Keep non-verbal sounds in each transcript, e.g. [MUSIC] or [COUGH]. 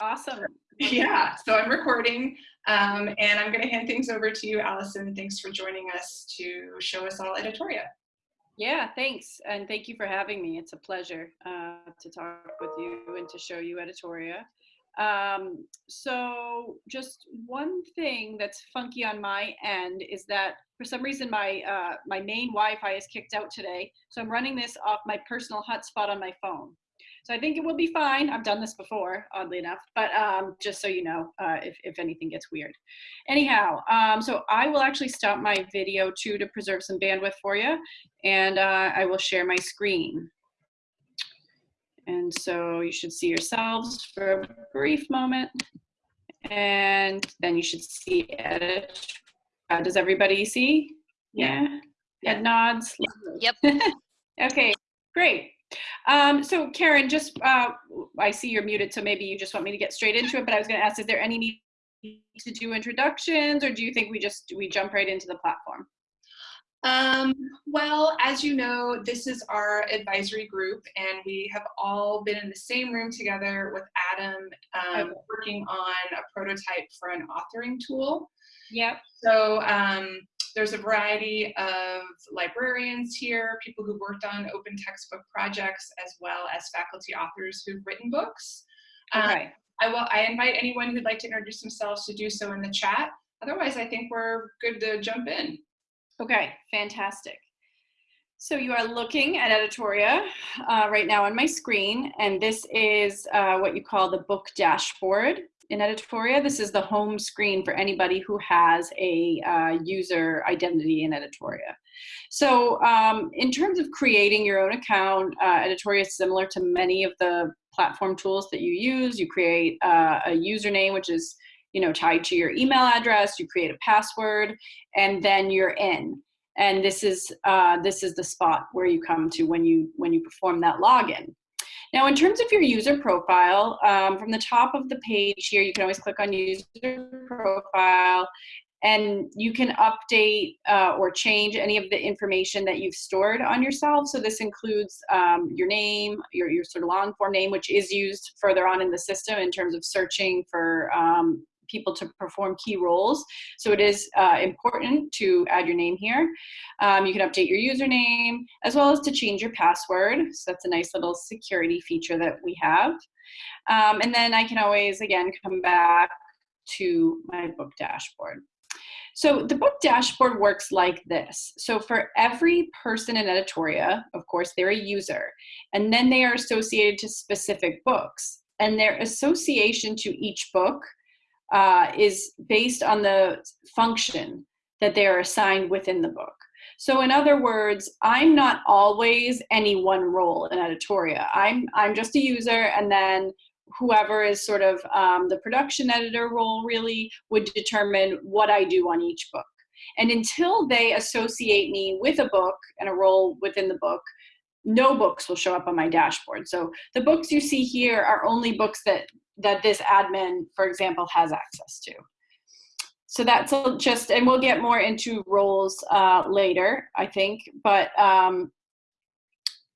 Awesome. Yeah, so I'm recording um, and I'm going to hand things over to you, Allison. Thanks for joining us to show us all Editoria. Yeah, thanks. And thank you for having me. It's a pleasure uh, to talk with you and to show you Editoria. Um, so just one thing that's funky on my end is that for some reason my uh, my main Wi-Fi is kicked out today. So I'm running this off my personal hotspot on my phone. So I think it will be fine. I've done this before, oddly enough, but um, just so you know, uh, if, if anything gets weird. Anyhow, um, so I will actually stop my video too to preserve some bandwidth for you, and uh, I will share my screen. And so you should see yourselves for a brief moment, and then you should see edit. Uh, does everybody see? Yeah. yeah. Head nods. Yep. [LAUGHS] okay, great. Um, so Karen, just, uh, I see you're muted, so maybe you just want me to get straight into it, but I was gonna ask, is there any need to do introductions or do you think we just, we jump right into the platform? Um, well, as you know, this is our advisory group and we have all been in the same room together with Adam um, working on a prototype for an authoring tool. Yep. So um, there's a variety of librarians here, people who've worked on open textbook projects, as well as faculty authors who've written books. Um, okay. Um, I will. I invite anyone who'd like to introduce themselves to do so in the chat. Otherwise, I think we're good to jump in. Okay, fantastic. So you are looking at Editoria uh, right now on my screen, and this is uh, what you call the book dashboard in Editoria. This is the home screen for anybody who has a uh, user identity in Editoria. So um, in terms of creating your own account, uh, Editoria is similar to many of the platform tools that you use. You create uh, a username, which is you know tied to your email address. You create a password, and then you're in. And this is uh, this is the spot where you come to when you when you perform that login. Now, in terms of your user profile, um, from the top of the page here, you can always click on user profile and you can update uh, or change any of the information that you've stored on yourself. So this includes um, your name, your, your sort of long form name, which is used further on in the system in terms of searching for um, people to perform key roles. So it is uh, important to add your name here. Um, you can update your username as well as to change your password. So that's a nice little security feature that we have. Um, and then I can always, again, come back to my book dashboard. So the book dashboard works like this. So for every person in Editoria, of course, they're a user, and then they are associated to specific books. And their association to each book uh, is based on the function that they are assigned within the book. So in other words, I'm not always any one role in Editoria. I'm, I'm just a user and then whoever is sort of um, the production editor role really would determine what I do on each book. And until they associate me with a book and a role within the book, no books will show up on my dashboard. So the books you see here are only books that that this admin, for example, has access to. So that's just, and we'll get more into roles uh, later, I think. But um,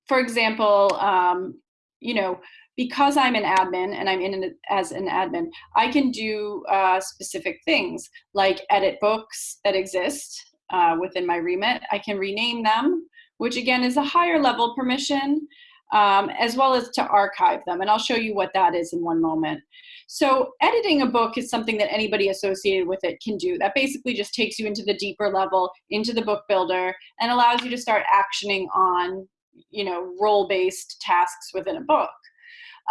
for example, um, you know, because I'm an admin and I'm in it as an admin, I can do uh, specific things like edit books that exist uh, within my remit. I can rename them, which again is a higher level permission um, as well as to archive them. And I'll show you what that is in one moment. So editing a book is something that anybody associated with it can do. That basically just takes you into the deeper level, into the book builder, and allows you to start actioning on you know, role-based tasks within a book.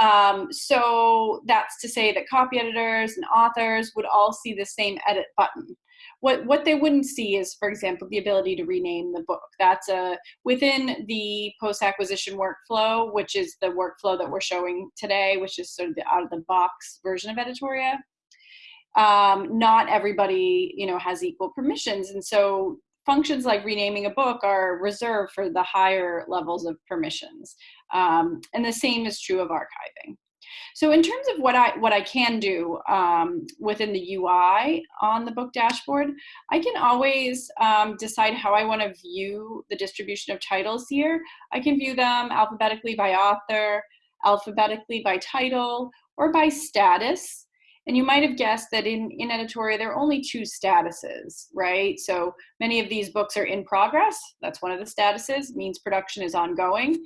Um, so that's to say that copy editors and authors would all see the same edit button. What, what they wouldn't see is, for example, the ability to rename the book. That's a, within the post-acquisition workflow, which is the workflow that we're showing today, which is sort of the out-of-the-box version of Editoria. Um, not everybody, you know, has equal permissions. And so functions like renaming a book are reserved for the higher levels of permissions. Um, and the same is true of archiving. So in terms of what I what I can do um, within the UI on the book dashboard, I can always um, decide how I want to view the distribution of titles here. I can view them alphabetically by author. alphabetically by title or by status. And you might have guessed that in, in Editoria, there are only two statuses, right? So many of these books are in progress. That's one of the statuses, means production is ongoing.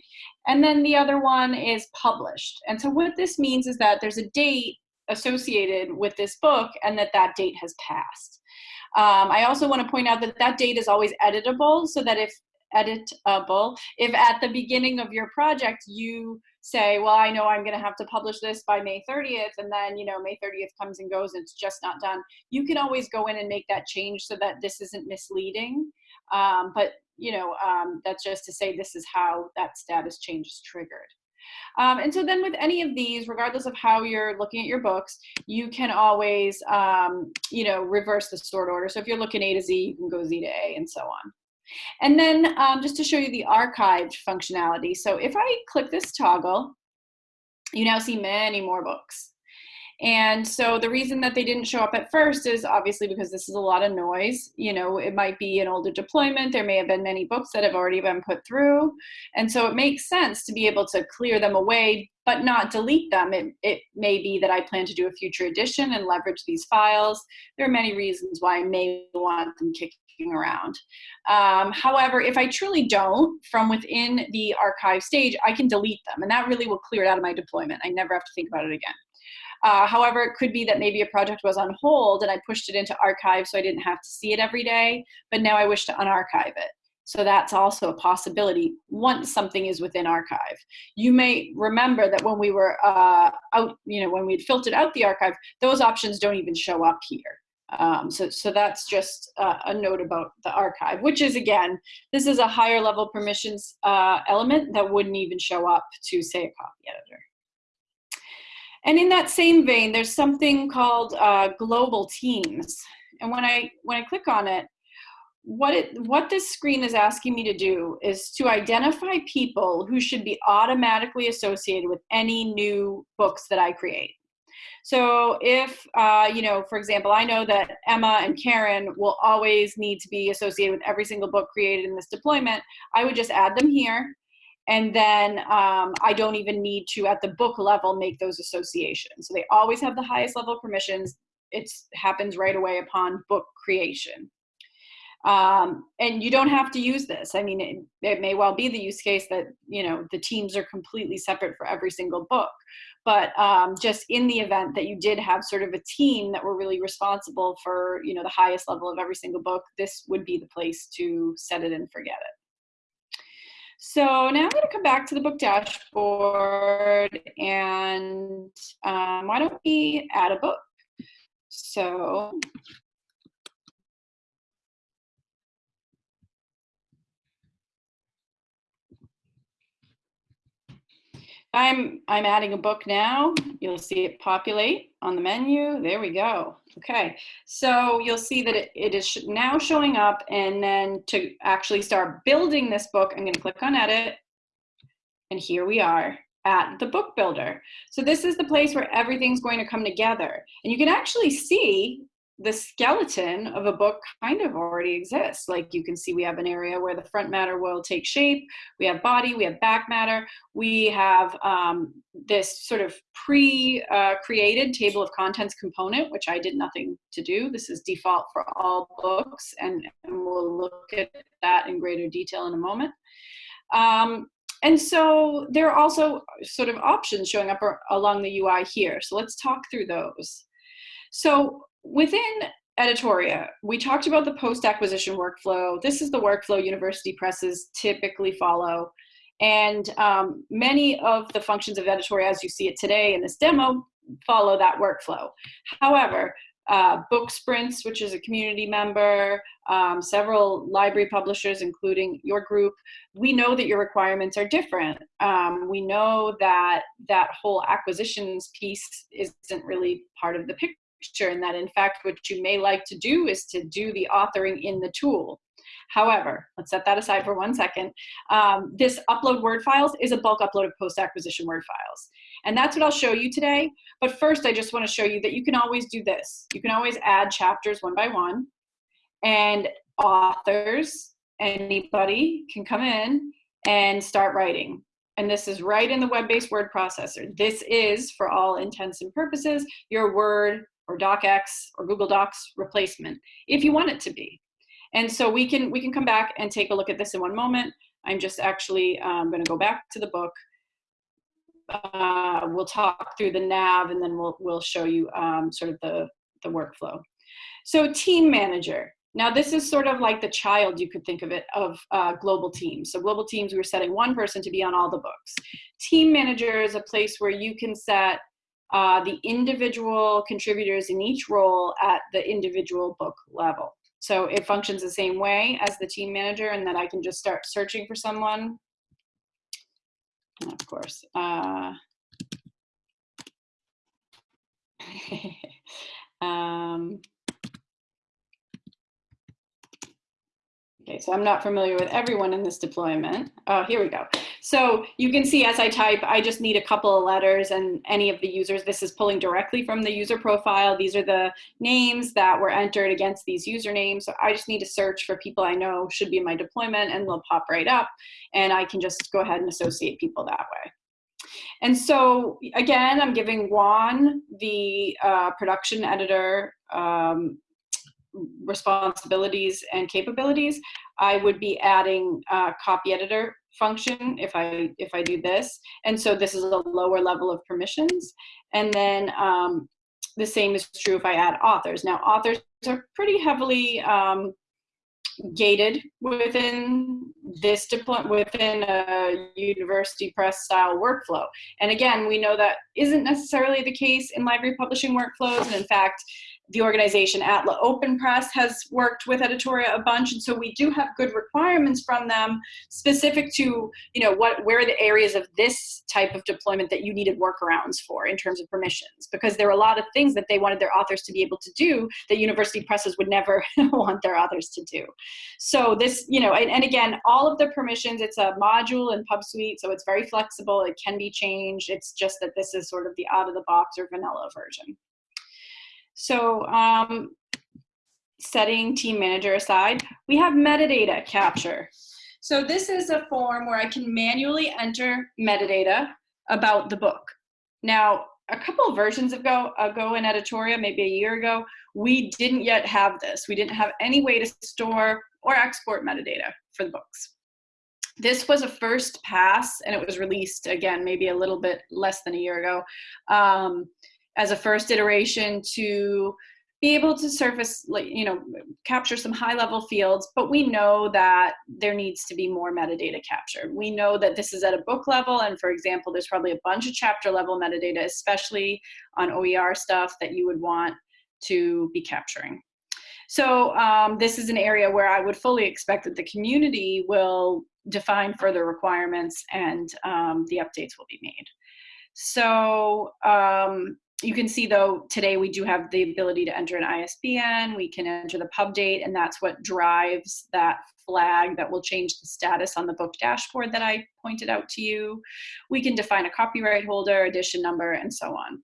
And then the other one is published. And so what this means is that there's a date associated with this book and that that date has passed. Um, I also want to point out that that date is always editable so that if editable, if at the beginning of your project you say, well, I know I'm going to have to publish this by May 30th, and then, you know, May 30th comes and goes and it's just not done, you can always go in and make that change so that this isn't misleading. Um, but, you know, um, that's just to say this is how that status change is triggered. Um, and so then with any of these, regardless of how you're looking at your books, you can always, um, you know, reverse the sort order. So if you're looking A to Z, you can go Z to A and so on. And then um, just to show you the archived functionality. So if I click this toggle, you now see many more books. And so the reason that they didn't show up at first is obviously because this is a lot of noise. You know, it might be an older deployment. There may have been many books that have already been put through. And so it makes sense to be able to clear them away, but not delete them. It, it may be that I plan to do a future edition and leverage these files. There are many reasons why I may want them kicking around. Um, however, if I truly don't, from within the archive stage, I can delete them. And that really will clear it out of my deployment. I never have to think about it again. Uh, however, it could be that maybe a project was on hold and I pushed it into archive so I didn't have to see it every day, but now I wish to unarchive it. So that's also a possibility once something is within archive. You may remember that when we were uh, out, you know, when we had filtered out the archive, those options don't even show up here. Um, so, so that's just uh, a note about the archive, which is again, this is a higher level permissions uh, element that wouldn't even show up to say a copy editor. And in that same vein, there's something called uh, global teams. And when I, when I click on it, what, it, what this screen is asking me to do is to identify people who should be automatically associated with any new books that I create. So if, uh, you know, for example, I know that Emma and Karen will always need to be associated with every single book created in this deployment, I would just add them here and then um, I don't even need to, at the book level, make those associations. So they always have the highest level permissions. It happens right away upon book creation. Um, and you don't have to use this. I mean, it, it, may well be the use case that, you know, the teams are completely separate for every single book. But um, just in the event that you did have sort of a team that were really responsible for, you know, the highest level of every single book, this would be the place to set it and forget it. So now I'm going to come back to the book dashboard and um, why don't we add a book? So I'm, I'm adding a book now. You'll see it populate on the menu. There we go. Okay, so you'll see that it, it is now showing up and then to actually start building this book, I'm gonna click on edit and here we are at the book builder. So this is the place where everything's going to come together. And you can actually see the skeleton of a book kind of already exists. Like you can see we have an area where the front matter will take shape, we have body, we have back matter, we have um, this sort of pre-created uh, table of contents component, which I did nothing to do. This is default for all books and, and we'll look at that in greater detail in a moment. Um, and so there are also sort of options showing up along the UI here. So let's talk through those. So within Editoria, we talked about the post-acquisition workflow. This is the workflow university presses typically follow. And um, many of the functions of Editoria, as you see it today in this demo, follow that workflow. However, uh, Book Sprints, which is a community member, um, several library publishers, including your group, we know that your requirements are different. Um, we know that that whole acquisitions piece isn't really part of the picture and that in fact what you may like to do is to do the authoring in the tool. However, let's set that aside for one second. Um, this upload Word files is a bulk upload of post-acquisition Word files. And that's what I'll show you today. But first, I just want to show you that you can always do this. You can always add chapters one by one. And authors, anybody can come in and start writing. and this is right in the web-based word processor. This is, for all intents and purposes, your Word or DocX or Google Docs replacement, if you want it to be. And so we can, we can come back and take a look at this in one moment. I'm just actually um, gonna go back to the book. Uh, we'll talk through the nav and then we'll, we'll show you um, sort of the, the workflow. So team manager. Now this is sort of like the child, you could think of it, of uh, global teams. So global teams, we were setting one person to be on all the books. Team manager is a place where you can set uh, the individual contributors in each role at the individual book level. So it functions the same way as the team manager and that I can just start searching for someone. And of course, uh, [LAUGHS] um, Okay, so I'm not familiar with everyone in this deployment. Oh, here we go. So you can see as I type, I just need a couple of letters and any of the users. This is pulling directly from the user profile. These are the names that were entered against these usernames. So I just need to search for people I know should be in my deployment and they'll pop right up. And I can just go ahead and associate people that way. And so again, I'm giving Juan, the uh, production editor, um, responsibilities and capabilities, I would be adding a copy editor function if I if I do this. And so this is a lower level of permissions. And then um, the same is true if I add authors. Now authors are pretty heavily um, gated within this deployment within a university press style workflow. And again, we know that isn't necessarily the case in library publishing workflows. And in fact, the organization Atla Open Press has worked with Editoria a bunch, and so we do have good requirements from them specific to, you know, what where are the areas of this type of deployment that you needed workarounds for in terms of permissions, because there are a lot of things that they wanted their authors to be able to do that university presses would never [LAUGHS] want their authors to do. So this, you know, and, and again, all of the permissions, it's a module in PubSweet, so it's very flexible, it can be changed, it's just that this is sort of the out of the box or vanilla version. So um, setting team manager aside, we have metadata capture. So this is a form where I can manually enter metadata about the book. Now, a couple of versions ago, ago in Editoria, maybe a year ago, we didn't yet have this. We didn't have any way to store or export metadata for the books. This was a first pass and it was released again, maybe a little bit less than a year ago. Um, as a first iteration to be able to surface, like, you know, capture some high level fields, but we know that there needs to be more metadata captured. We know that this is at a book level, and for example, there's probably a bunch of chapter level metadata, especially on OER stuff that you would want to be capturing. So um, this is an area where I would fully expect that the community will define further requirements and um, the updates will be made. So um, you can see though today we do have the ability to enter an ISBN, we can enter the pub date and that's what drives that flag that will change the status on the book dashboard that I pointed out to you. We can define a copyright holder, edition number, and so on.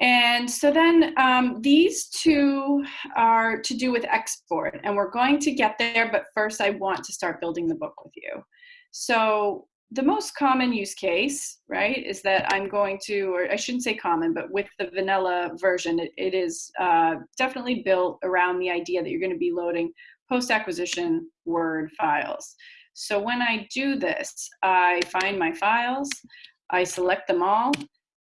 And so then um, these two are to do with export and we're going to get there, but first I want to start building the book with you. So the most common use case, right, is that I'm going to, or I shouldn't say common, but with the vanilla version, it, it is uh, definitely built around the idea that you're going to be loading post-acquisition Word files. So when I do this, I find my files, I select them all,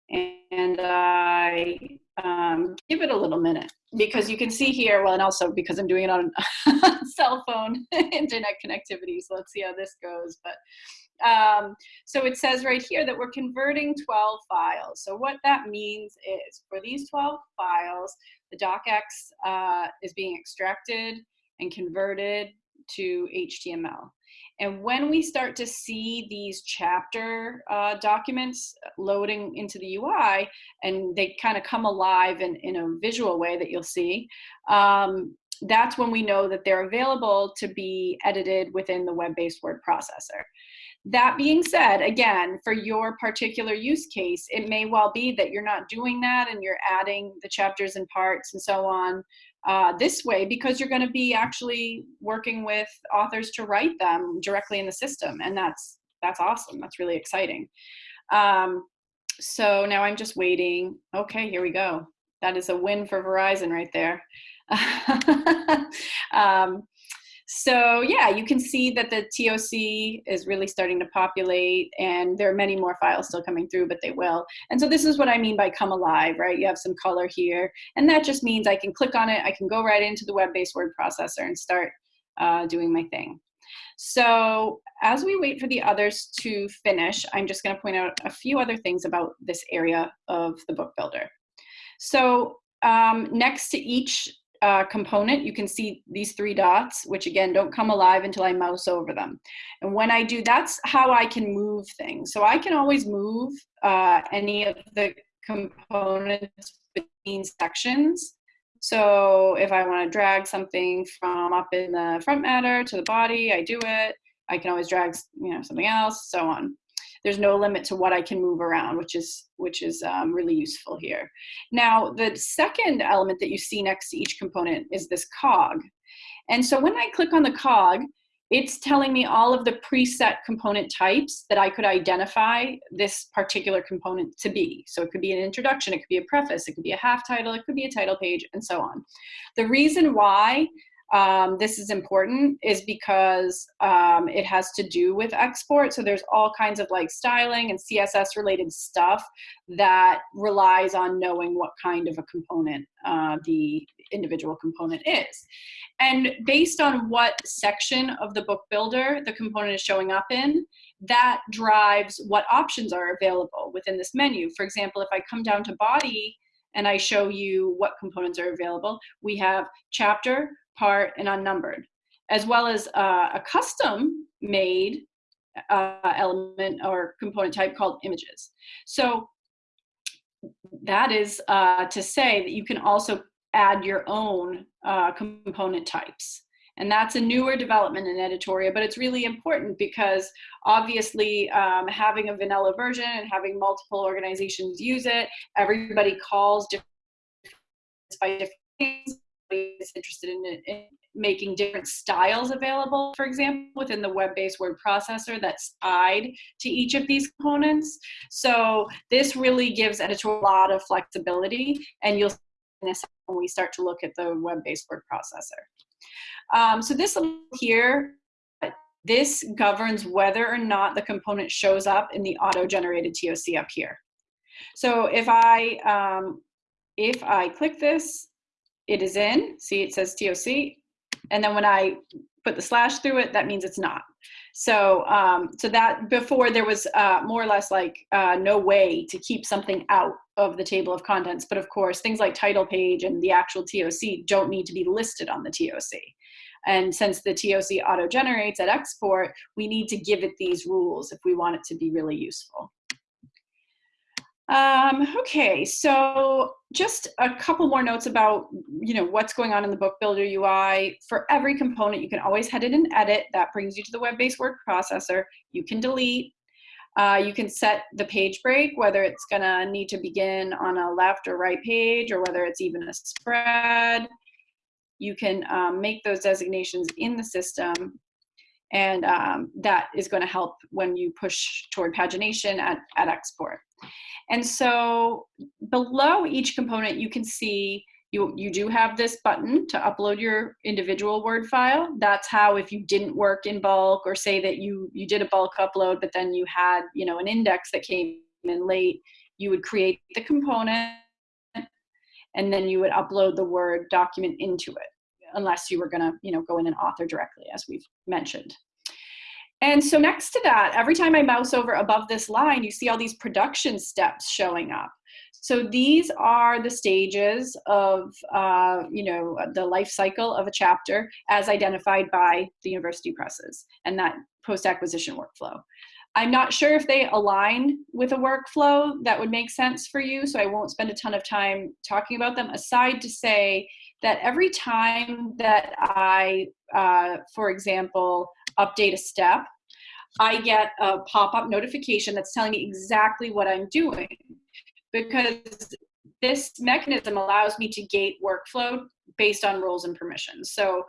and I um, give it a little minute because you can see here, well, and also because I'm doing it on [LAUGHS] cell phone [LAUGHS] internet connectivity, so let's see how this goes. But um, so it says right here that we're converting 12 files. So what that means is for these 12 files, the docx uh, is being extracted and converted to HTML. And when we start to see these chapter uh, documents loading into the UI and they kind of come alive in, in a visual way that you'll see, um, that's when we know that they're available to be edited within the web-based word processor. That being said, again, for your particular use case, it may well be that you're not doing that and you're adding the chapters and parts and so on uh, this way because you're going to be actually working with authors to write them directly in the system. And that's that's awesome. That's really exciting. Um, so now I'm just waiting. Okay, here we go. That is a win for Verizon right there. [LAUGHS] um, so yeah, you can see that the TOC is really starting to populate and there are many more files still coming through, but they will. And so this is what I mean by come alive, right? You have some color here and that just means I can click on it, I can go right into the web-based word processor and start uh, doing my thing. So as we wait for the others to finish, I'm just gonna point out a few other things about this area of the book builder. So um, next to each uh, component, you can see these three dots, which again, don't come alive until I mouse over them. And when I do, that's how I can move things. So I can always move uh, any of the components between sections. So if I want to drag something from up in the front matter to the body, I do it. I can always drag you know something else, so on there's no limit to what I can move around, which is, which is um, really useful here. Now, the second element that you see next to each component is this cog. And so when I click on the cog, it's telling me all of the preset component types that I could identify this particular component to be. So it could be an introduction, it could be a preface, it could be a half title, it could be a title page, and so on. The reason why um, this is important is because um, it has to do with export. So there's all kinds of like styling and CSS related stuff that relies on knowing what kind of a component uh, the individual component is. And based on what section of the book builder the component is showing up in, that drives what options are available within this menu. For example, if I come down to body, and I show you what components are available. We have chapter, part, and unnumbered, as well as uh, a custom made uh, element or component type called images. So that is uh, to say that you can also add your own uh, component types. And that's a newer development in Editoria, but it's really important because obviously um, having a vanilla version and having multiple organizations use it, everybody calls different by different things is interested in, in, making different styles available, for example, within the web-based word processor that's tied to each of these components. So this really gives editor a lot of flexibility, and you'll see this when we start to look at the web-based word processor. Um, so this here, this governs whether or not the component shows up in the auto-generated TOC up here. So if I um, if I click this, it is in, see it says TOC, and then when I put the slash through it, that means it's not. So, um, so that before there was uh, more or less like uh, no way to keep something out of the table of contents. But of course, things like title page and the actual TOC don't need to be listed on the TOC. And since the TOC auto generates at export, we need to give it these rules if we want it to be really useful. Um, okay, so just a couple more notes about you know what's going on in the book builder UI. For every component, you can always head in and edit. That brings you to the web-based word processor. You can delete. Uh, you can set the page break, whether it's gonna need to begin on a left or right page, or whether it's even a spread. You can um, make those designations in the system and um, that is going to help when you push toward pagination at, at export. And so below each component, you can see you, you do have this button to upload your individual Word file. That's how if you didn't work in bulk or say that you, you did a bulk upload, but then you had you know, an index that came in late, you would create the component and then you would upload the Word document into it unless you were gonna you know, go in and author directly as we've mentioned. And so next to that, every time I mouse over above this line, you see all these production steps showing up. So these are the stages of, uh, you know, the life cycle of a chapter as identified by the university presses and that post-acquisition workflow. I'm not sure if they align with a workflow that would make sense for you, so I won't spend a ton of time talking about them, aside to say that every time that I, uh, for example, update a step, I get a pop-up notification that's telling me exactly what I'm doing because this mechanism allows me to gate workflow based on roles and permissions. So,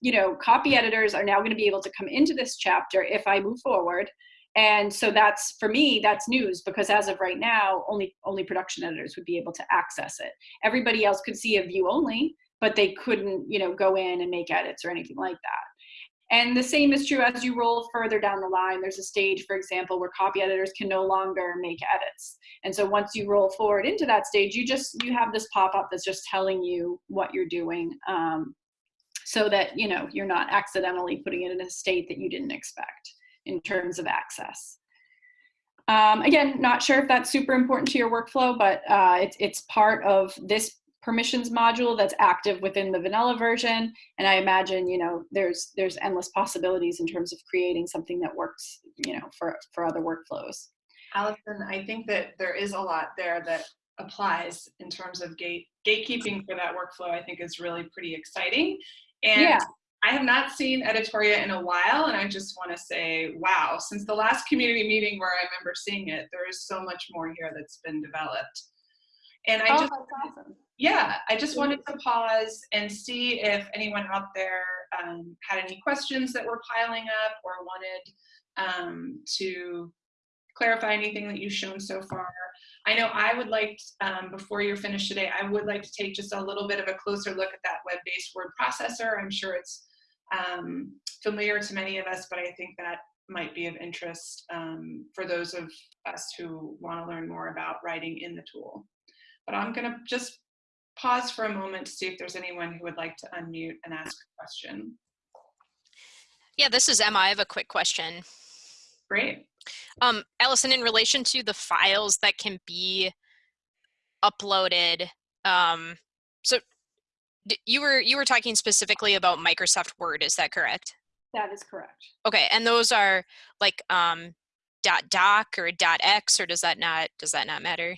you know, copy editors are now going to be able to come into this chapter if I move forward And so that's for me, that's news because as of right now, only only production editors would be able to access it. Everybody else could see a view only, but they couldn't, you know, go in and make edits or anything like that. And the same is true as you roll further down the line. There's a stage, for example, where copy editors can no longer make edits. And so once you roll forward into that stage, you just you have this pop-up that's just telling you what you're doing, um, so that you know you're not accidentally putting it in a state that you didn't expect in terms of access. Um, again, not sure if that's super important to your workflow, but uh, it's, it's part of this permissions module that's active within the vanilla version. And I imagine, you know, there's, there's endless possibilities in terms of creating something that works, you know, for, for other workflows. Allison, I think that there is a lot there that applies in terms of gate gatekeeping for that workflow, I think is really pretty exciting. And yeah. I have not seen Editoria in a while, and I just want to say, wow, since the last community meeting where I remember seeing it, there is so much more here that's been developed. And I oh, just, awesome. Yeah, I just wanted to pause and see if anyone out there um, had any questions that were piling up or wanted um, to clarify anything that you've shown so far. I know I would like, um, before you're finished today, I would like to take just a little bit of a closer look at that web-based word processor. I'm sure it's um, familiar to many of us, but I think that might be of interest um, for those of us who want to learn more about writing in the tool. But I'm going to just pause for a moment to see if there's anyone who would like to unmute and ask a question. Yeah, this is Emma. I have a quick question. Great. Um, Allison, in relation to the files that can be uploaded, um, so you were you were talking specifically about Microsoft Word, is that correct? That is correct. Okay, and those are like um, dot doc or dot x, or does that not does that not matter?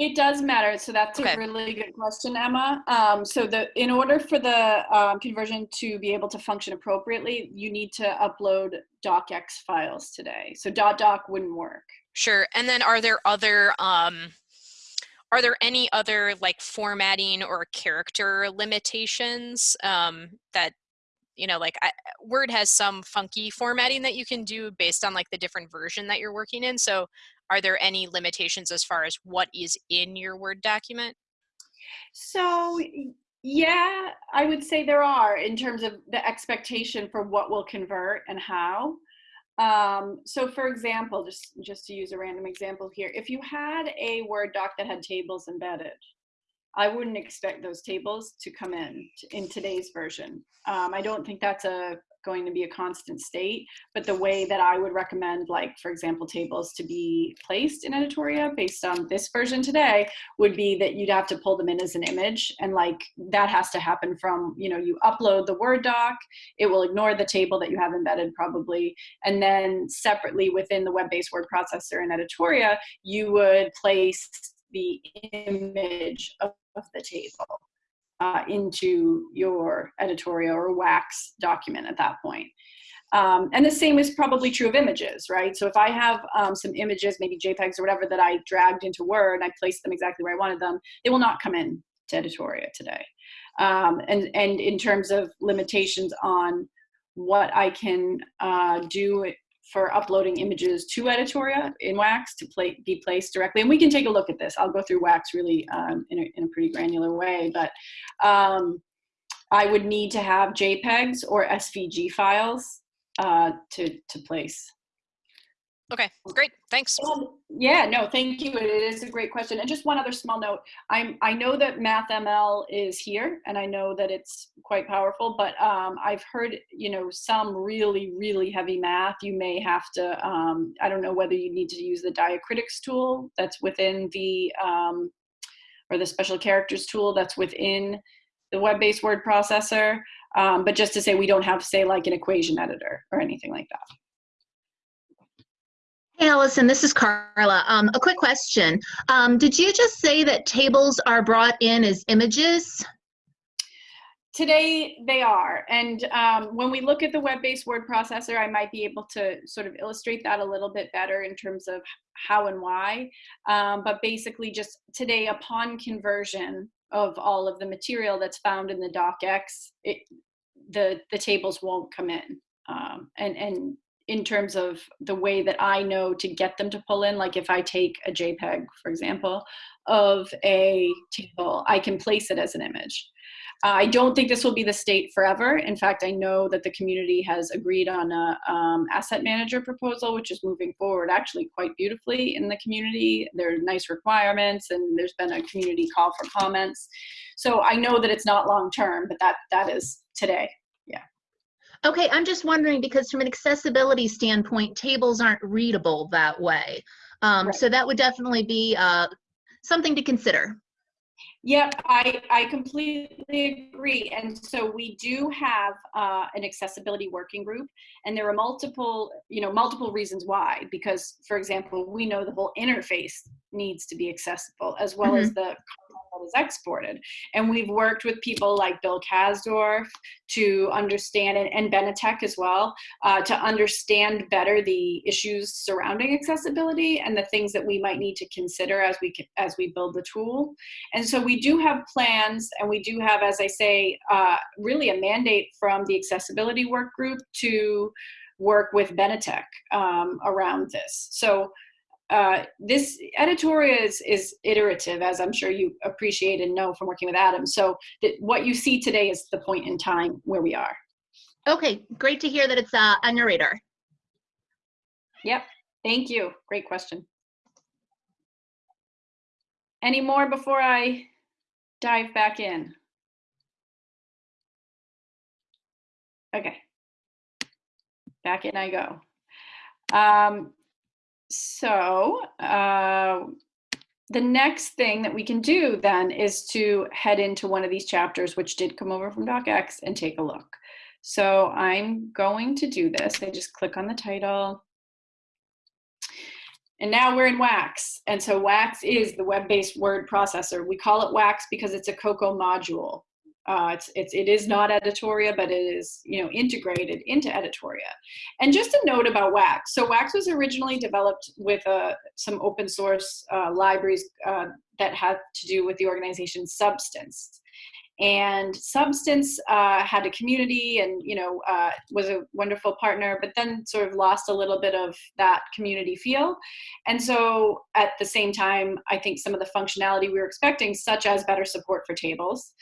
It does matter. So that's okay. a really good question, Emma. Um, so the in order for the um, conversion to be able to function appropriately, you need to upload docx files today. So dot doc wouldn't work. Sure. And then are there other um, are there any other like formatting or character limitations um, that you know like I, word has some funky formatting that you can do based on like the different version that you're working in so are there any limitations as far as what is in your word document? So yeah i would say there are in terms of the expectation for what will convert and how. Um, so for example, just, just to use a random example here, if you had a Word doc that had tables embedded, I wouldn't expect those tables to come in in today's version. Um, I don't think that's a going to be a constant state, but the way that I would recommend, like, for example, tables to be placed in Editoria based on this version today would be that you'd have to pull them in as an image. And like that has to happen from, you know, you upload the Word doc, it will ignore the table that you have embedded probably. And then separately within the web-based word processor in Editoria, you would place the image of, the table uh, into your Editoria or wax document at that point. Um, and the same is probably true of images, right? So if I have um, some images, maybe JPEGs or whatever that I dragged into Word and I placed them exactly where I wanted them, they will not come in to Editoria today. Um, and, and in terms of limitations on what I can uh, do for uploading images to Editoria in Wax to play, be placed directly. And we can take a look at this. I'll go through Wax really um, in, a, in, a, pretty granular way, but um, I would need to have JPEGs or SVG files uh, to, to place. Okay, great. Thanks. Um, yeah, no, thank you. It is a great question. And just one other small note. I'm I know that MathML is here and I know that it's quite powerful, but um, I've heard, you know, some really, really heavy math, you may have to, um, I don't know whether you need to use the diacritics tool that's within the, um, or the special characters tool that's within the web-based word processor. Um, but just to say we don't have, say, like an equation editor or anything like that. Hey, Allison, this is Carla. Um, a quick question. Um, did you just say that tables are brought in as images? Today they are. And um, when we look at the web-based word processor, I might be able to sort of illustrate that a little bit better in terms of how and why. Um, but basically just today upon conversion of all of the material that's found in the docx, it, the, the tables won't come in. Um, and, and in terms of the way that I know to get them to pull in. Like if I take a JPEG, for example, of a table, I can place it as an image. Uh, I don't think this will be the state forever. In fact, I know that the community has agreed on a um, asset manager proposal, which is moving forward actually quite beautifully in the community. There are nice requirements, and there's been a community call for comments. So I know that it's not long term, but that that is today. Okay, I'm just wondering because from an accessibility standpoint, tables aren't readable that way. Um, Right. So that would definitely be uh, something to consider. Yep, I, I completely agree. And so we do have uh, an accessibility working group, and there are multiple, you know, multiple reasons why. Because, for example, we know the whole interface needs to be accessible as well as the is exported. And we've worked with people like Bill Kasdorf to understand, and, and Benetech as well, uh, to understand better the issues surrounding accessibility and the things that we might need to consider as we as we build the tool. And so we do have plans, and we do have, as I say, uh, really a mandate from the accessibility work group to work with Benetech um, around this. So uh, this editoria is, is iterative, as I'm sure you appreciate and know from working with Adam. So that what you see today is the point in time where we are. Okay, great to hear that it's uh, your radar. Yep. Thank you. Great question. Any more before I dive back in? Okay. Back in I go. Um, so uh, the next thing that we can do then is to head into one of these chapters, which did come over from DocX, and take a look. So I'm going to do this. I just click on the title. And now we're in Wax. And so Wax is the web-based word processor. We call it Wax because it's a Coko module. Uh, it's, it's, it is not Editoria, but it is, you know, integrated into Editoria. And just a note about Wax. So Wax was originally developed with uh, some open source uh, libraries uh, that had to do with the organization Substance and substance uh, had a community and you know uh, was a wonderful partner but then sort of lost a little bit of that community feel. And so at the same time i think some of the functionality we were expecting such as better support for tables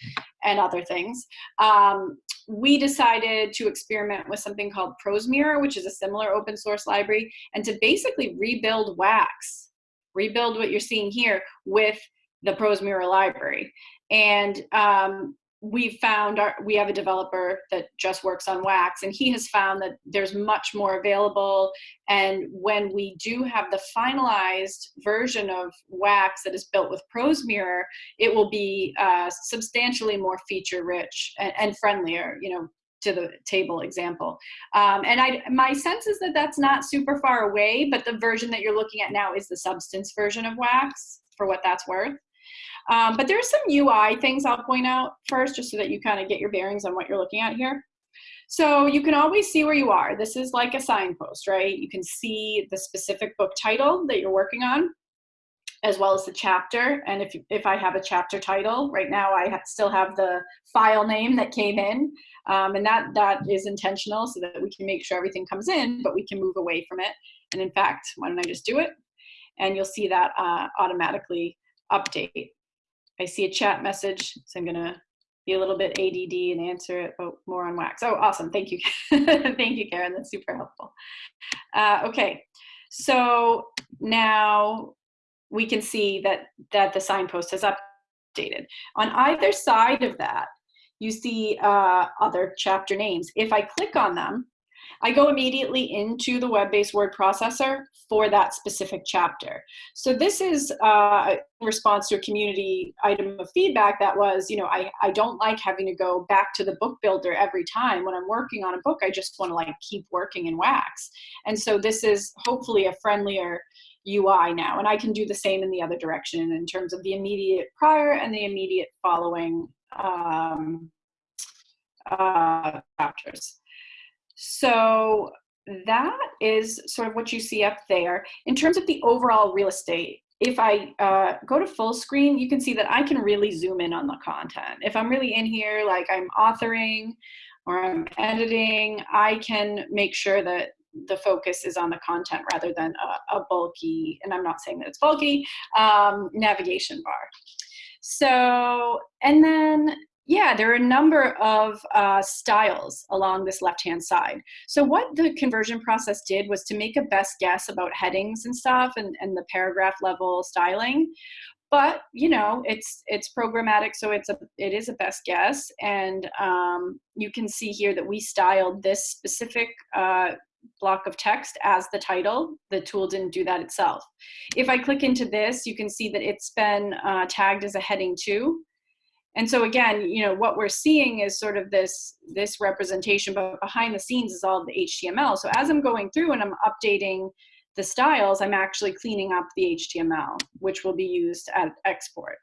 and other things um, we decided to experiment with something called ProseMirror, which is a similar open source library, and to basically rebuild Wax, rebuild what you're seeing here with the ProseMirror library. And um, we found our, we have a developer that just works on Wax, and he has found that there's much more available. And when we do have the finalized version of Wax that is built with ProseMirror, it will be uh, substantially more feature rich and, and friendlier. You know, to the table example. Um, and I, my sense is that that's not super far away, but the version that you're looking at now is the substance version of Wax for what that's worth. Um, but there's some UI things I'll point out first, just so that you kind of get your bearings on what you're looking at here. So you can always see where you are. This is like a signpost, right? You can see the specific book title that you're working on, as well as the chapter. And if, if I have a chapter title, right now I still have the file name that came in. Um, and that, that is intentional so that we can make sure everything comes in, but we can move away from it. And in fact, why don't I just do it? And you'll see that uh, automatically update. I see a chat message, so I'm gonna be a little bit ADD and answer it oh, more on wax. Oh, awesome, thank you. [LAUGHS] thank you, Karen, that's super helpful. Uh, okay, so now we can see that, that the signpost has updated. On either side of that, you see uh, other chapter names. If I click on them, I go immediately into the web-based word processor for that specific chapter. So this is uh, in response to a community item of feedback that was, you know, I, I don't like having to go back to the book builder every time when I'm working on a book. I just want to like keep working in Wax. And so this is hopefully a friendlier UI now. And I can do the same in the other direction in terms of the immediate prior and the immediate following um, uh, chapters. So that is sort of what you see up there. In terms of the overall real estate, if I uh, go to full screen, you can see that I can really zoom in on the content. If I'm really in here, like I'm authoring or I'm editing, I can make sure that the focus is on the content rather than a, a bulky, and I'm not saying that it's bulky, um, navigation bar. So, and then yeah, there are a number of uh, styles along this left-hand side. So what the conversion process did was to make a best guess about headings and stuff and, and the paragraph level styling. But you know, it's it's programmatic, so it's a it is a best guess, and um, you can see here that we styled this specific uh, block of text as the title. The tool didn't do that itself. If I click into this, you can see that it's been uh, tagged as a heading two. And so again, you know, what we're seeing is sort of this, this representation, but behind the scenes is all the HTML. So as I'm going through and I'm updating the styles, I'm actually cleaning up the HTML, which will be used at export.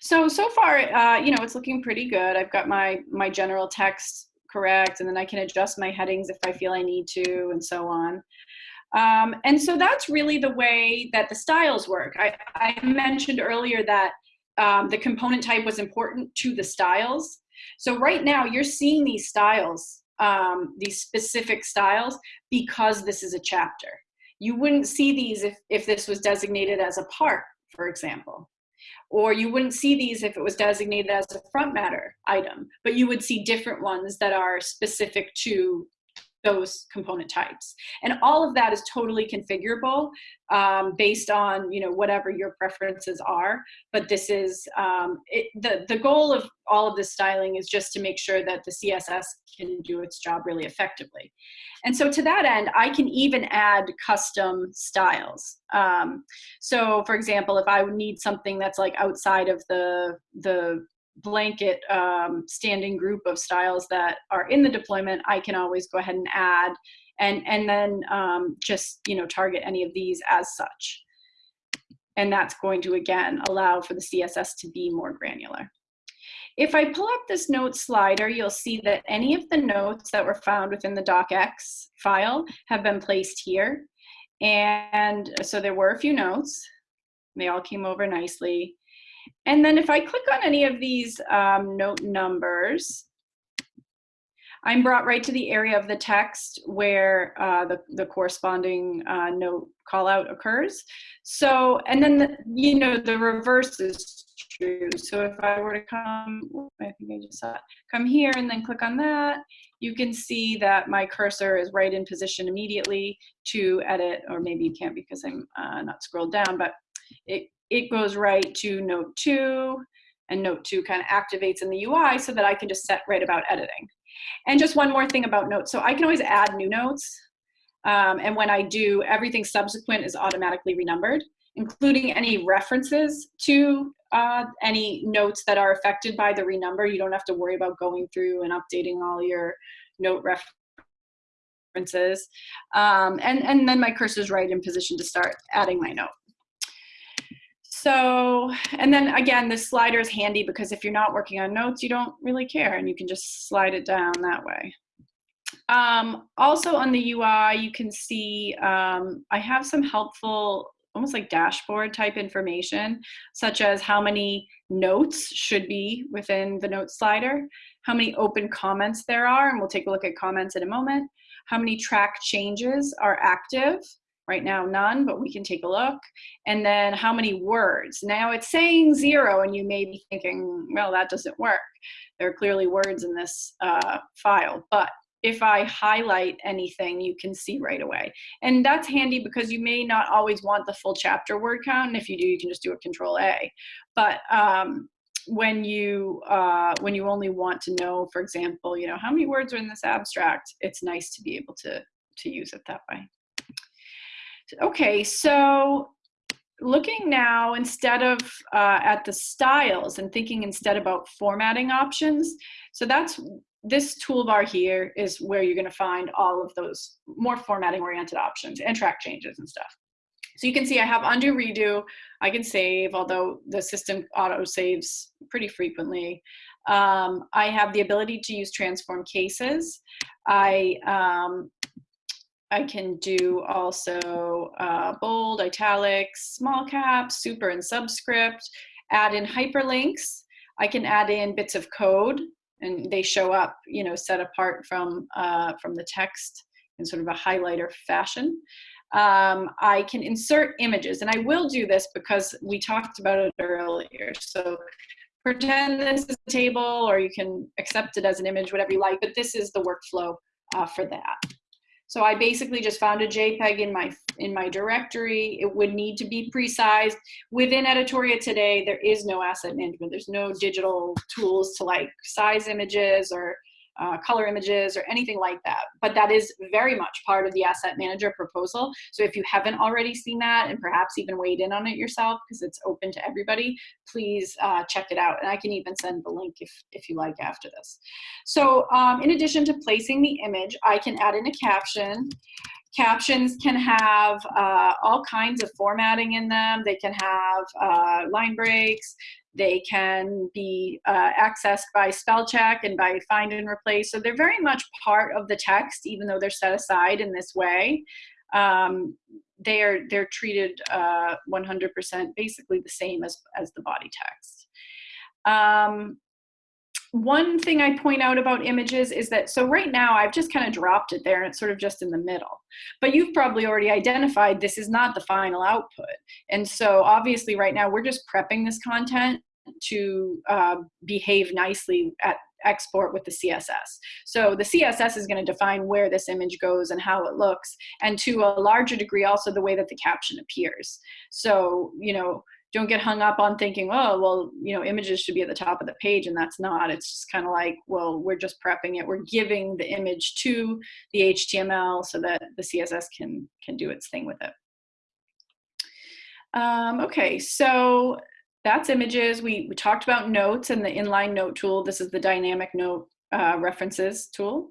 So, so far, uh, you know, it's looking pretty good. I've got my, my general text correct, and then I can adjust my headings if I feel I need to, and so on. Um, and so that's really the way that the styles work. I, I mentioned earlier that um, the component type was important to the styles. So right now you're seeing these styles, um, these specific styles, because this is a chapter. You wouldn't see these if, if this was designated as a part, for example. Or you wouldn't see these if it was designated as a front matter item, but you would see different ones that are specific to those component types. And all of that is totally configurable um, based on you know whatever your preferences are. But this is um, it, the the goal of all of this styling is just to make sure that the CSS can do its job really effectively. And so to that end, I can even add custom styles. Um, so for example, if I would need something that's like outside of the the blanket um, standing group of styles that are in the deployment, I can always go ahead and add and, and then um, just you know target any of these as such. And that's going to, again, allow for the CSS to be more granular. If I pull up this note slider, you'll see that any of the notes that were found within the docx file have been placed here. And so there were a few notes. They all came over nicely. And then if I click on any of these um, note numbers, I'm brought right to the area of the text where uh, the, the corresponding uh, note call out occurs. So, and then, the, you know, the reverse is true. So if I were to come, I think I just saw it, come here and then click on that, you can see that my cursor is right in position immediately to edit, or maybe you can't because I'm uh, not scrolled down, but it it goes right to note two and note two kind of activates in the UI so that I can just set right about editing. And just one more thing about notes. So I can always add new notes. Um, and when I do, everything subsequent is automatically renumbered, including any references to uh, any notes that are affected by the renumber. You don't have to worry about going through and updating all your note references. Um, and, and then my cursor is right in position to start adding my note. So, and then again, this slider is handy because if you're not working on notes, you don't really care and you can just slide it down that way. Um, also on the UI, you can see um, I have some helpful, almost like dashboard type information, such as how many notes should be within the note slider, how many open comments there are, and we'll take a look at comments in a moment, how many track changes are active, Right now, none, but we can take a look. And then how many words? Now it's saying zero, and you may be thinking, well, that doesn't work. There are clearly words in this uh, file, but if I highlight anything, you can see right away. And that's handy because you may not always want the full chapter word count. And if you do, you can just do a control A. But um, when you uh, when you only want to know, for example, you know, how many words are in this abstract, it's nice to be able to, to use it that way. Okay, so looking now instead of uh, at the styles and thinking instead about formatting options. So that's this toolbar here is where you're going to find all of those more formatting oriented options and track changes and stuff. So you can see I have undo redo. I can save, although the system auto saves pretty frequently. Um, I have the ability to use transform cases. I um, I can do also uh, bold, italics, small caps, super and subscript, add in hyperlinks. I can add in bits of code and they show up, you know, set apart from, uh, from the text in sort of a highlighter fashion. Um, I can insert images, and I will do this because we talked about it earlier. So pretend this is a table, or you can accept it as an image, whatever you like, but this is the workflow uh, for that. So I basically just found a JPEG in my in my directory. It would need to be pre-sized. Within Editoria today, there is no asset management. There's no digital tools to like size images or uh, color images or anything like that. But that is very much part of the asset manager proposal. So if you haven't already seen that and perhaps even weighed in on it yourself because it's open to everybody, please uh, check it out. And I can even send the link if, if you like after this. So um, in addition to placing the image, I can add in a caption. Captions can have uh, all kinds of formatting in them. They can have uh, line breaks. They can be uh, accessed by spell check and by find and replace. So they're very much part of the text, even though they're set aside in this way. Um, they are they're treated 100% uh, basically the same as, as the body text. Um, one thing I point out about images is that, so right now I've just kind of dropped it there and it's sort of just in the middle. But you've probably already identified this is not the final output. And so obviously right now we're just prepping this content to uh, behave nicely at export with the CSS. So the CSS is going to define where this image goes and how it looks, and to a larger degree also the way that the caption appears. So, you know, don't get hung up on thinking, oh, well, you know, images should be at the top of the page, and that's not. It's just kind of like, well, we're just prepping it. We're giving the image to the HTML so that the CSS can can do its thing with it. Um, okay, so that's images. We, we talked about notes and the inline note tool. This is the dynamic note uh, references tool.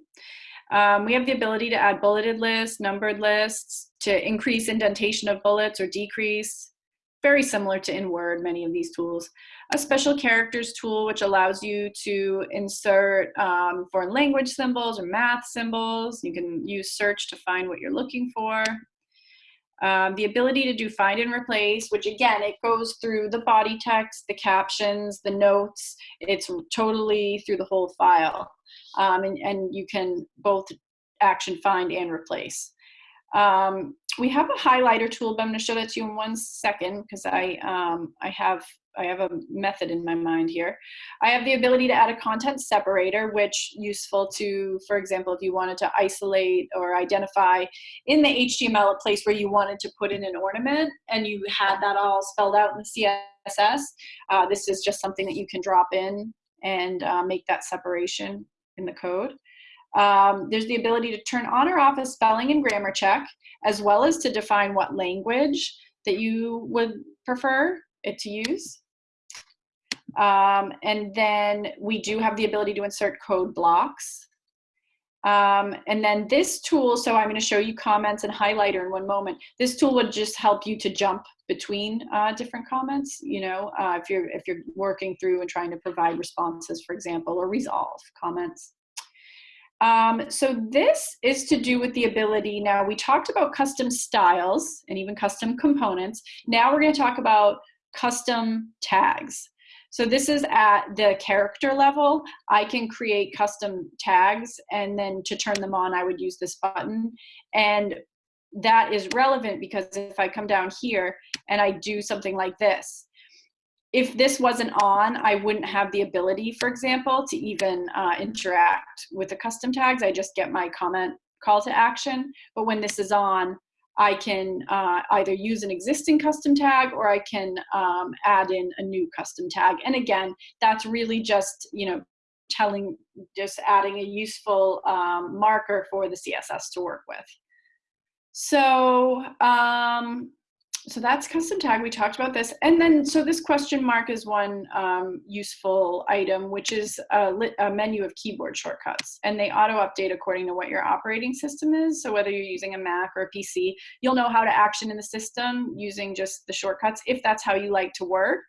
Um, we have the ability to add bulleted lists, numbered lists, to increase indentation of bullets or decrease, very similar to in Word, many of these tools. A special characters tool, which allows you to insert um, foreign language symbols or math symbols. You can use search to find what you're looking for. Um, the ability to do find and replace, which again, it goes through the body text, the captions, the notes. It's totally through the whole file. Um, and, and you can both action find and replace. Um, we have a highlighter tool, but I'm going to show that to you in one second because I um, I have I have a method in my mind here. I have the ability to add a content separator, which useful to, for example, if you wanted to isolate or identify in the HTML a place where you wanted to put in an ornament and you had that all spelled out in the CSS. Uh, this is just something that you can drop in and uh, make that separation in the code. Um, there's the ability to turn on or off a spelling and grammar check, as well as to define what language that you would prefer it to use. Um, and then we do have the ability to insert code blocks. Um, and then this tool, so I'm going to show you comments and highlighter in one moment. This tool would just help you to jump between uh, different comments. You know, uh, if you're if you're working through and trying to provide responses, for example, or resolve comments. Um, so this is to do with the ability, now we talked about custom styles and even custom components. Now we're gonna talk about custom tags. So this is at the character level. I can create custom tags and then to turn them on, I would use this button. And that is relevant because if I come down here and I do something like this, if this wasn't on, I wouldn't have the ability, for example, to even uh, interact with the custom tags. I just get my comment call to action. But when this is on, I can uh, either use an existing custom tag or I can um, add in a new custom tag. And again, that's really just, you know, telling, just adding a useful um, marker for the CSS to work with. So um, so that's custom tag. We talked about this. And then, so this question mark is one um, useful item, which is a, a, menu of keyboard shortcuts. And they auto update according to what your operating system is. So whether you're using a Mac or a PC, you'll know how to action in the system using just the shortcuts, if that's how you like to work.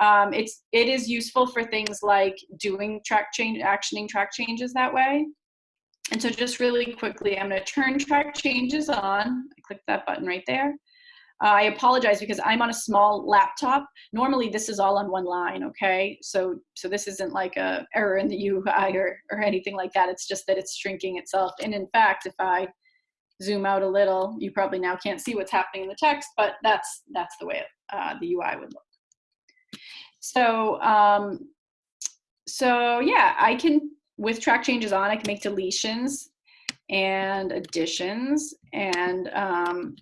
Um, it's, it is useful for things like doing track change, actioning track changes that way. And so just really quickly, I'm gonna turn track changes on. I click that button right there. Uh, I apologize because I'm on a small laptop. Normally this is all on one line, okay? So so this isn't like a error in the UI or, or anything like that. It's just that it's shrinking itself. And in fact, if I zoom out a little, you probably now can't see what's happening in the text, but that's, that's the way uh, the UI would look. So, um, so yeah, I can, with track changes on, I can make deletions and additions and um,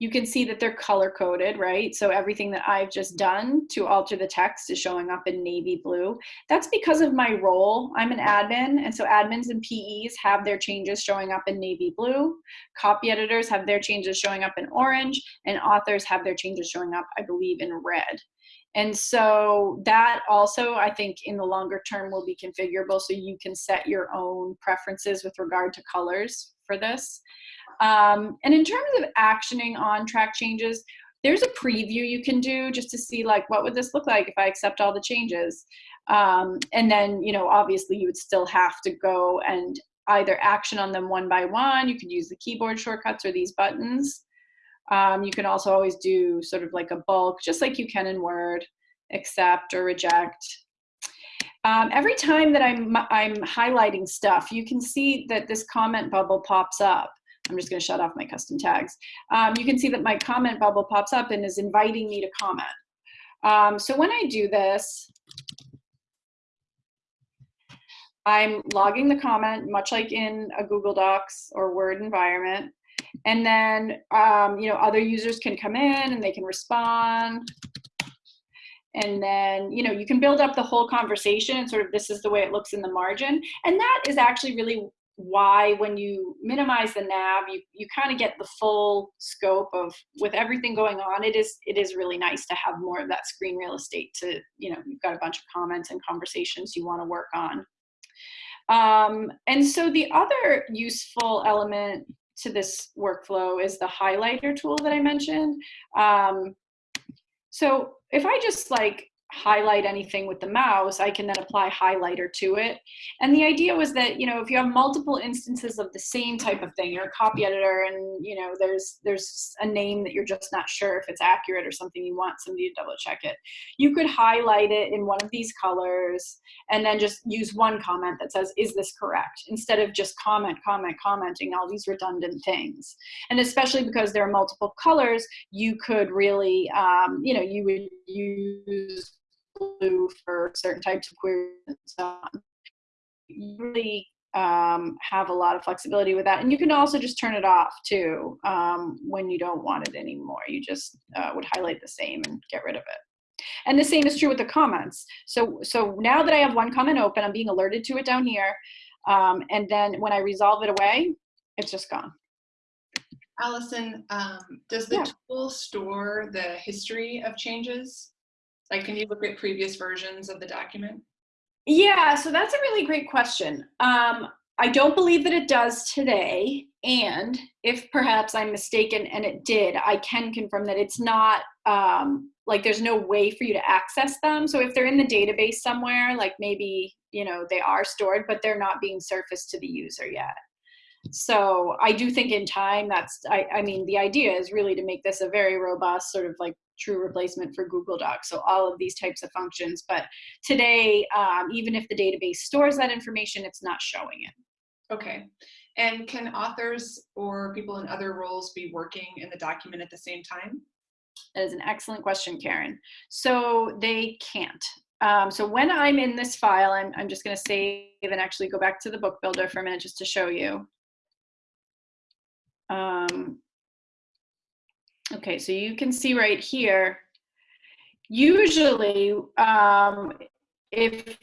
you can see that they're color coded, right? So everything that I've just done to alter the text is showing up in navy blue. That's because of my role. I'm an admin, and so admins and PEs have their changes showing up in navy blue. Copy editors have their changes showing up in orange, and authors have their changes showing up, I believe, in red. And so that also, I think, in the longer term will be configurable so you can set your own preferences with regard to colors for this. Um, and in terms of actioning on track changes, there's a preview you can do just to see like what would this look like if I accept all the changes. Um, and then, you know, obviously you would still have to go and either action on them one by one. You could use the keyboard shortcuts or these buttons. Um, you can also always do sort of like a bulk, just like you can in Word, accept or reject. Um, every time that I'm, I'm highlighting stuff, you can see that this comment bubble pops up. I'm just going to shut off my custom tags. Um, you can see that my comment bubble pops up and is inviting me to comment. Um, so when I do this, I'm logging the comment, much like in a Google Docs or Word environment. And then, um, you know, other users can come in and they can respond. And then, you know, you can build up the whole conversation and sort of this is the way it looks in the margin. And that is actually really why when you minimize the nav you you kind of get the full scope of with everything going on it is it is really nice to have more of that screen real estate to you know you've got a bunch of comments and conversations you want to work on. Um, and so the other useful element to this workflow is the highlighter tool that i mentioned. Um, so if i just like highlight anything with the mouse, I can then apply highlighter to it. And the idea was that, you know, if you have multiple instances of the same type of thing, you're a copy editor and, you know, there's there's a name that you're just not sure if it's accurate or something you want somebody to double check it. You could highlight it in one of these colors and then just use one comment that says, is this correct? Instead of just comment, comment, commenting all these redundant things. And especially because there are multiple colors, you could really, um, you know, you would use blue for certain types of queries and so on. You really um, have a lot of flexibility with that. And you can also just turn it off too um, when you don't want it anymore. You just uh, would highlight the same and get rid of it. And the same is true with the comments. So, so now that I have one comment open, I'm being alerted to it down here. Um, and then when I resolve it away, it's just gone. Allison, um, does the Yeah. tool store the history of changes? Like, can you look at previous versions of the document? Yeah, so that's a really great question. Um, I don't believe that it does today. And if perhaps I'm mistaken and it did, I can confirm that it's not um, like there's no way for you to access them. So if they're in the database somewhere, like maybe, you know, they are stored, but they're not being surfaced to the user yet. So I do think in time that's, I, I mean, the idea is really to make this a very robust sort of like true replacement for Google Docs. So all of these types of functions. But today, um, even if the database stores that information, it's not showing it. Okay. And can authors or people in other roles be working in the document at the same time? That is an excellent question, Karen. So they can't. Um, so when I'm in this file, I'm, I'm just going to save and actually go back to the book builder for a minute just to show you. Um, okay, so you can see right here, usually um, if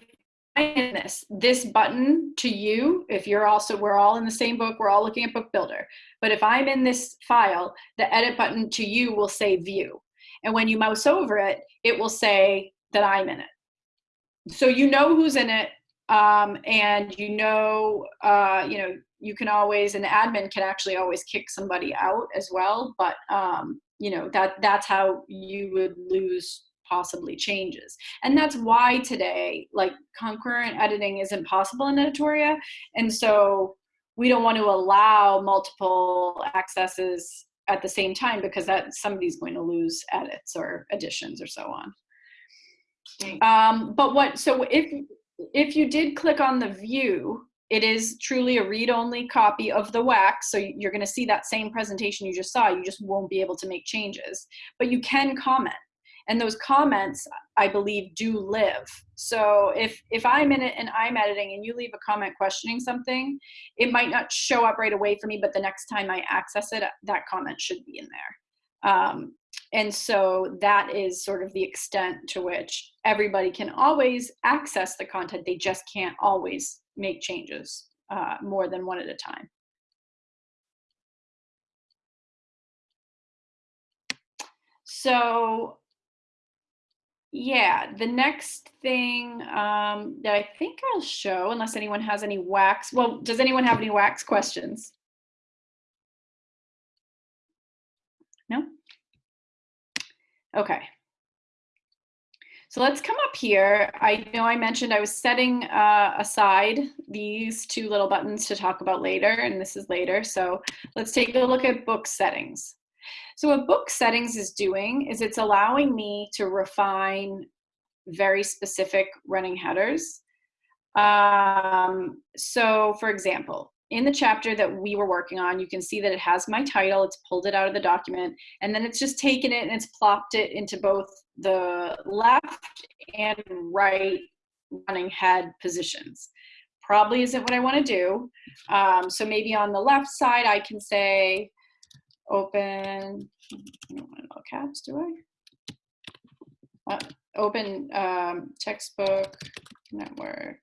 I'm in this, this button to you, if you're also, we're all in the same book, we're all looking at book builder. But if I'm in this file, the edit button to you will say view. And when you mouse over it, it will say that I'm in it. So you know who's in it, um, and you know, uh, you know, you can always, an admin can actually always kick somebody out as well. But um, you know that that's how you would lose possibly changes. And that's why today, like concurrent editing isn't possible in Editoria. And so we don't want to allow multiple accesses at the same time because that somebody's going to lose edits or additions or so on. Um, but what, so if, if you did click on the view, it is truly a read-only copy of the wax, so you're going to see that same presentation you just saw. You just won't be able to make changes, but you can comment, and those comments, I believe, do live. So if if I'm in it and I'm editing, and you leave a comment questioning something, it might not show up right away for me, but the next time I access it, that comment should be in there. Um, and so that is sort of the extent to which everybody can always access the content. They just can't always make changes uh, more than one at a time. So yeah, the next thing um, that I think I'll show, unless anyone has any wax, well, does anyone have any wax questions? No? Okay. So let's come up here. I know I mentioned I was setting uh, aside these two little buttons to talk about later, and this is later. So let's take a look at book settings. So what book settings is doing is it's allowing me to refine very specific running headers. Um, so for example, in the chapter that we were working on, you can see that it has my title, it's pulled it out of the document, and then it's just taken it and it's plopped it into both the left and right running head positions. Probably isn't what I wanna do. Um, so maybe on the left side, I can say, open, I don't want all caps, do I? Uh, open um, textbook network.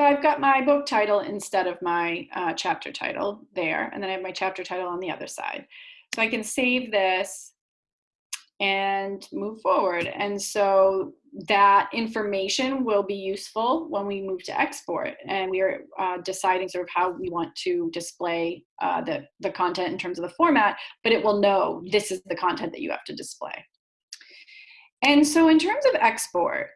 So I've got my book title instead of my uh, chapter title there, and then I have my chapter title on the other side. So I can save this and move forward. And so that information will be useful when we move to export and we are uh, deciding sort of how we want to display uh, the, the content in terms of the format, but it will know this is the content that you have to display. And so in terms of export,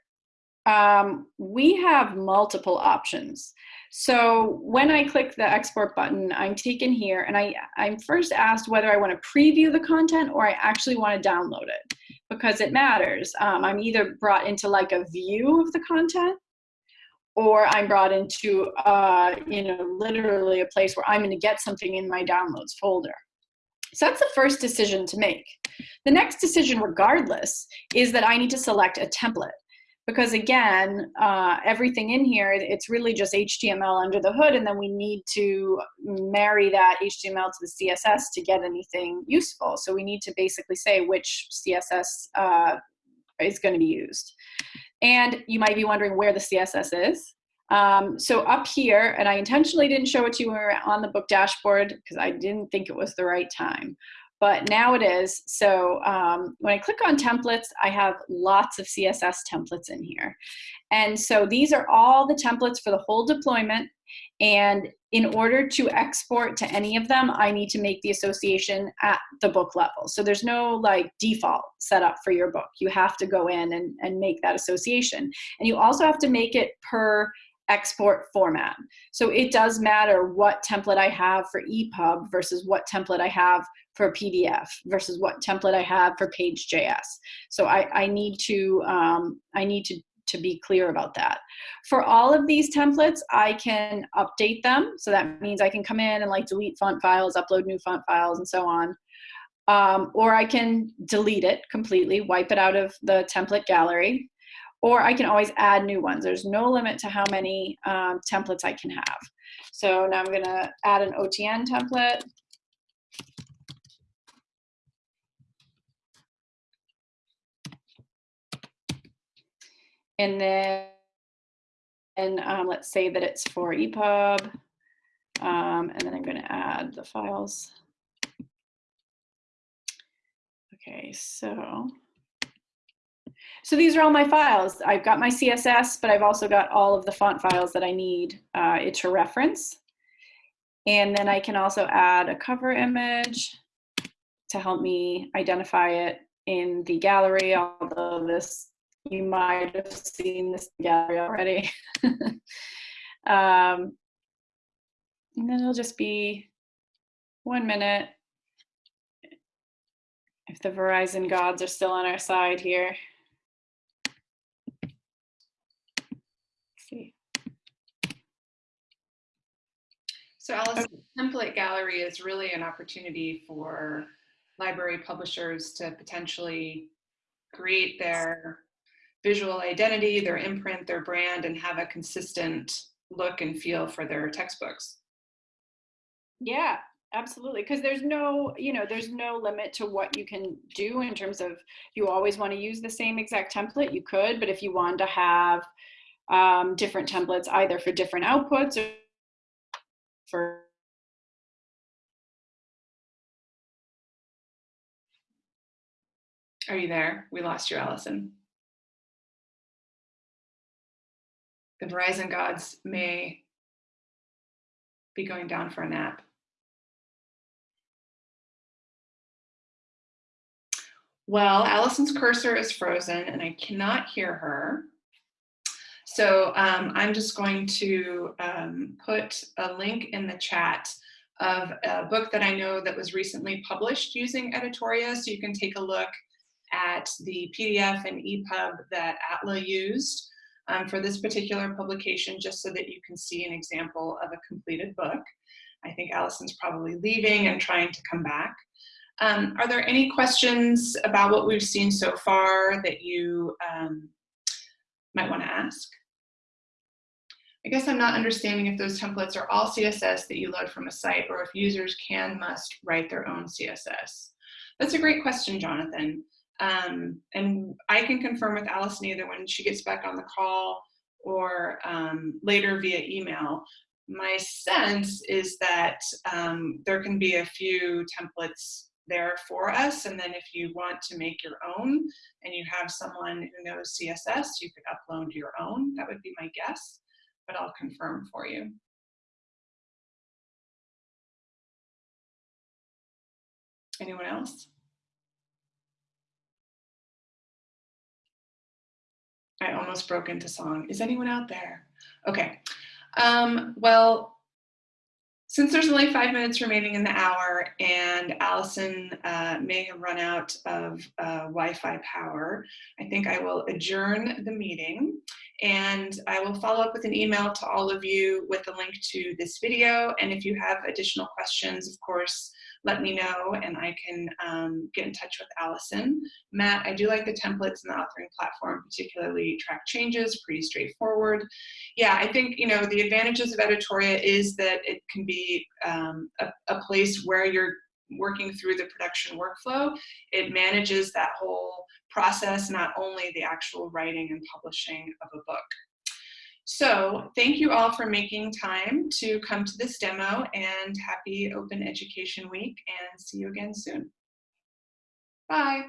um, we have multiple options. So when I click the export button, I'm taken here and I, I'm first asked whether I want to preview the content or I actually want to download it because it matters. Um, I'm either brought into like a view of the content or I'm brought into, uh, you know, literally a place where I'm going to get something in my downloads folder. So that's the first decision to make. The next decision, regardless, is that I need to select a template because again, uh, everything in here, it's really just HTML under the hood, and then we need to marry that HTML to the CSS to get anything useful. So we need to basically say which CSS uh, is going to be used. And you might be wondering where the CSS is. Um, so up here, and I intentionally didn't show it to you when we were on the book dashboard because I didn't think it was the right time but now it is. So um, when I click on templates, I have lots of CSS templates in here. And so these are all the templates for the whole deployment. And in order to export to any of them, I need to make the association at the book level. So there's no like default setup for your book. You have to go in and, and make that association. And you also have to make it per export format. So it does matter what template I have for EPUB versus what template I have for PDF versus what template I have for Paged.js. So I, I need to um, I need to to be clear about that. For all of these templates, I can update them. So that means I can come in and like delete font files, upload new font files, and so on. Um, or I can delete it completely, wipe it out of the template gallery, or I can always add new ones. There's no limit to how many um, templates I can have. So now I'm gonna add an OTN template. And then and um, let's say that it's for EPUB. Um, and then I'm going to add the files. Okay, so so these are all my files. I've got my CSS, but I've also got all of the font files that I need uh, it to reference. And then I can also add a cover image to help me identify it in the gallery, although this you might have seen this gallery already. [LAUGHS] um, and then it'll just be one minute if the Verizon gods are still on our side here. See. So Alice, okay. template gallery is really an opportunity for library publishers to potentially create their visual identity, their imprint, their brand, and have a consistent look and feel for their textbooks. Yeah, absolutely. Because there's no, you know, there's no limit to what you can do in terms of you always want to use the same exact template, you could, but if you want to have um, different templates either for different outputs or for Are you there? We lost you, Allison. The Verizon gods may be going down for a nap. Well, Allison's cursor is frozen and I cannot hear her. So um, I'm just going to um, put a link in the chat of a book that I know that was recently published using Editoria. So you can take a look at the PDF and EPUB that ATLA used um, for this particular publication, just so that you can see an example of a completed book. I think Allison's probably leaving and trying to come back. Um, are there any questions about what we've seen so far that you um, might want to ask? I guess I'm not understanding if those templates are all CSS that you load from a site or if users can must write their own CSS. That's a great question, Jonathan. Um, and I can confirm with Allison either when she gets back on the call or um, later via email. My sense is that um, there can be a few templates there for us. And then if you want to make your own and you have someone who knows CSS, you could upload your own. That would be my guess, but I'll confirm for you. Anyone else? I almost broke into song. Is anyone out there? Okay. Um, well, since there's only five minutes remaining in the hour and Allison uh, may have run out of uh, Wi-Fi power, I think I will adjourn the meeting and I will follow up with an email to all of you with a link to this video. And if you have additional questions, of course, let me know and I can um, get in touch with Allison. Matt, I do like the templates and the authoring platform, particularly track changes, pretty straightforward. Yeah, I think, you know, the advantages of Editoria is that it can be um, a, a place where you're working through the production workflow. It manages that whole process, not only the actual writing and publishing of a book. So thank you all for making time to come to this demo and happy Open Education Week and see you again soon. Bye.